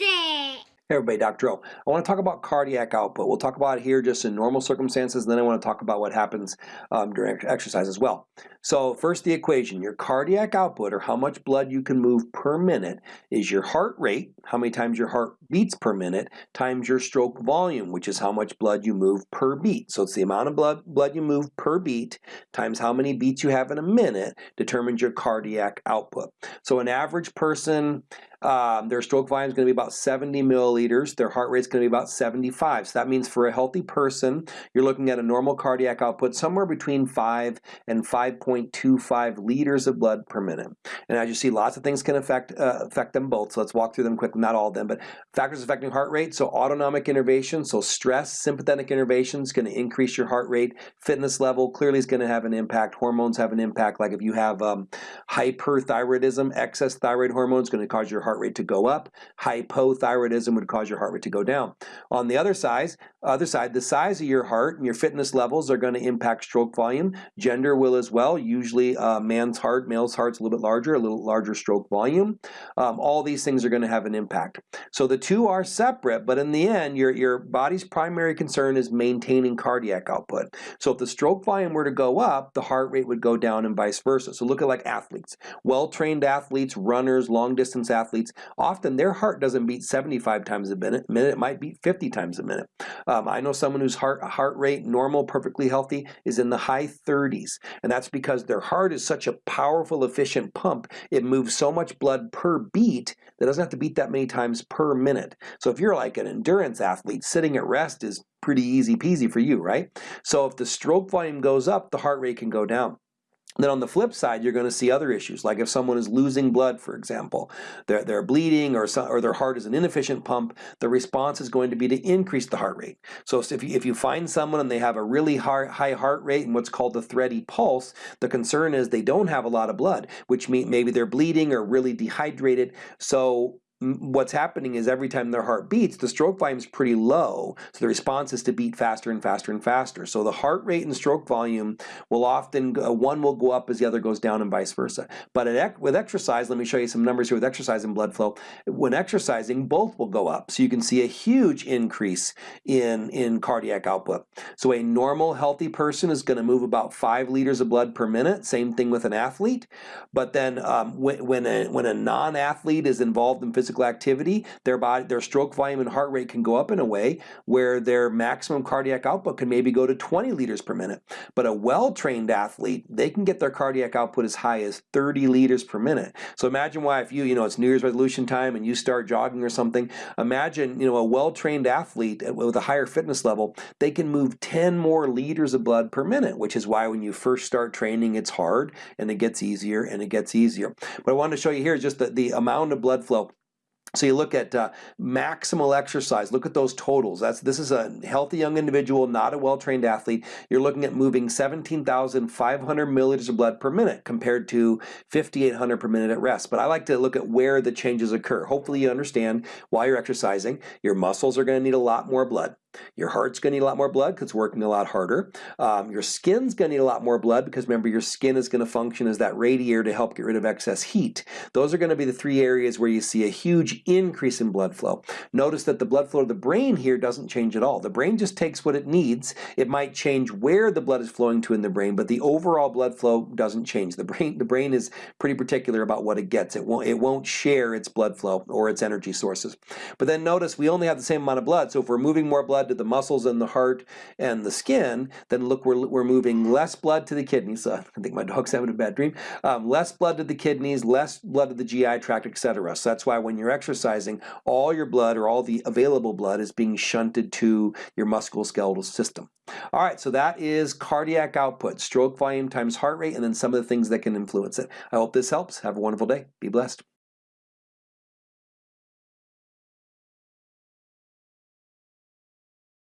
It. Hey everybody, Dr. O. I want to talk about cardiac output. We'll talk about it here just in normal circumstances, and then I want to talk about what happens um, during exercise as well. So first the equation, your cardiac output, or how much blood you can move per minute, is your heart rate, how many times your heart beats per minute, times your stroke volume, which is how much blood you move per beat. So it's the amount of blood, blood you move per beat, times how many beats you have in a minute, determines your cardiac output. So an average person um, their stroke volume is going to be about 70 milliliters. Their heart rate is going to be about 75. So that means for a healthy person, you're looking at a normal cardiac output somewhere between 5 and 5.25 liters of blood per minute. And as you see, lots of things can affect uh, affect them both. So let's walk through them quickly. Not all of them, but factors affecting heart rate. So autonomic innervation, so stress, sympathetic innervation is going to increase your heart rate. Fitness level clearly is going to have an impact. Hormones have an impact. Like if you have um, hyperthyroidism, excess thyroid hormone is going to cause your rate to go up. Hypothyroidism would cause your heart rate to go down. On the other side, other side, the size of your heart and your fitness levels are going to impact stroke volume. Gender will as well. Usually uh, man's heart, male's heart's a little bit larger, a little larger stroke volume. Um, all these things are going to have an impact. So the two are separate, but in the end, your, your body's primary concern is maintaining cardiac output. So if the stroke volume were to go up, the heart rate would go down and vice versa. So look at like athletes. Well-trained athletes, runners, long-distance athletes, athletes, often their heart doesn't beat 75 times a minute, minute it might beat 50 times a minute. Um, I know someone whose heart, heart rate, normal, perfectly healthy, is in the high 30s, and that's because their heart is such a powerful, efficient pump, it moves so much blood per beat that it doesn't have to beat that many times per minute. So if you're like an endurance athlete, sitting at rest is pretty easy peasy for you, right? So if the stroke volume goes up, the heart rate can go down. Then on the flip side, you're going to see other issues, like if someone is losing blood, for example, they're, they're bleeding or, or their heart is an inefficient pump, the response is going to be to increase the heart rate. So if you, if you find someone and they have a really high, high heart rate and what's called the thready pulse, the concern is they don't have a lot of blood, which means maybe they're bleeding or really dehydrated. So what's happening is every time their heart beats, the stroke volume is pretty low. So the response is to beat faster and faster and faster. So the heart rate and stroke volume will often, one will go up as the other goes down and vice versa. But with exercise, let me show you some numbers here with exercise and blood flow. When exercising, both will go up. So you can see a huge increase in, in cardiac output. So a normal healthy person is going to move about five liters of blood per minute. Same thing with an athlete. But then um, when, when a, when a non-athlete is involved in physical physical activity, their body, their stroke volume and heart rate can go up in a way where their maximum cardiac output can maybe go to 20 liters per minute. But a well-trained athlete, they can get their cardiac output as high as 30 liters per minute. So imagine why if you, you know, it's New Year's resolution time and you start jogging or something, imagine, you know, a well-trained athlete with a higher fitness level, they can move 10 more liters of blood per minute, which is why when you first start training, it's hard and it gets easier and it gets easier. What I wanted to show you here is just the, the amount of blood flow so you look at uh, maximal exercise, look at those totals. That's This is a healthy young individual, not a well-trained athlete. You're looking at moving 17,500 milliliters of blood per minute compared to 5,800 per minute at rest. But I like to look at where the changes occur. Hopefully you understand why you're exercising, your muscles are going to need a lot more blood. Your heart's going to need a lot more blood because it's working a lot harder. Um, your skin's going to need a lot more blood because remember your skin is going to function as that radiator to help get rid of excess heat. Those are going to be the three areas where you see a huge increase in blood flow. Notice that the blood flow of the brain here doesn't change at all. The brain just takes what it needs. It might change where the blood is flowing to in the brain, but the overall blood flow doesn't change. The brain, the brain is pretty particular about what it gets. It won't, it won't share its blood flow or its energy sources. But then notice we only have the same amount of blood, so if we're moving more blood to the muscles and the heart and the skin, then look, we're, we're moving less blood to the kidneys. Uh, I think my dog's having a bad dream. Um, less blood to the kidneys, less blood to the GI tract, etc. So that's why when you're exercising, all your blood or all the available blood is being shunted to your musculoskeletal system. All right, so that is cardiac output, stroke volume times heart rate, and then some of the things that can influence it. I hope this helps. Have a wonderful day. Be blessed.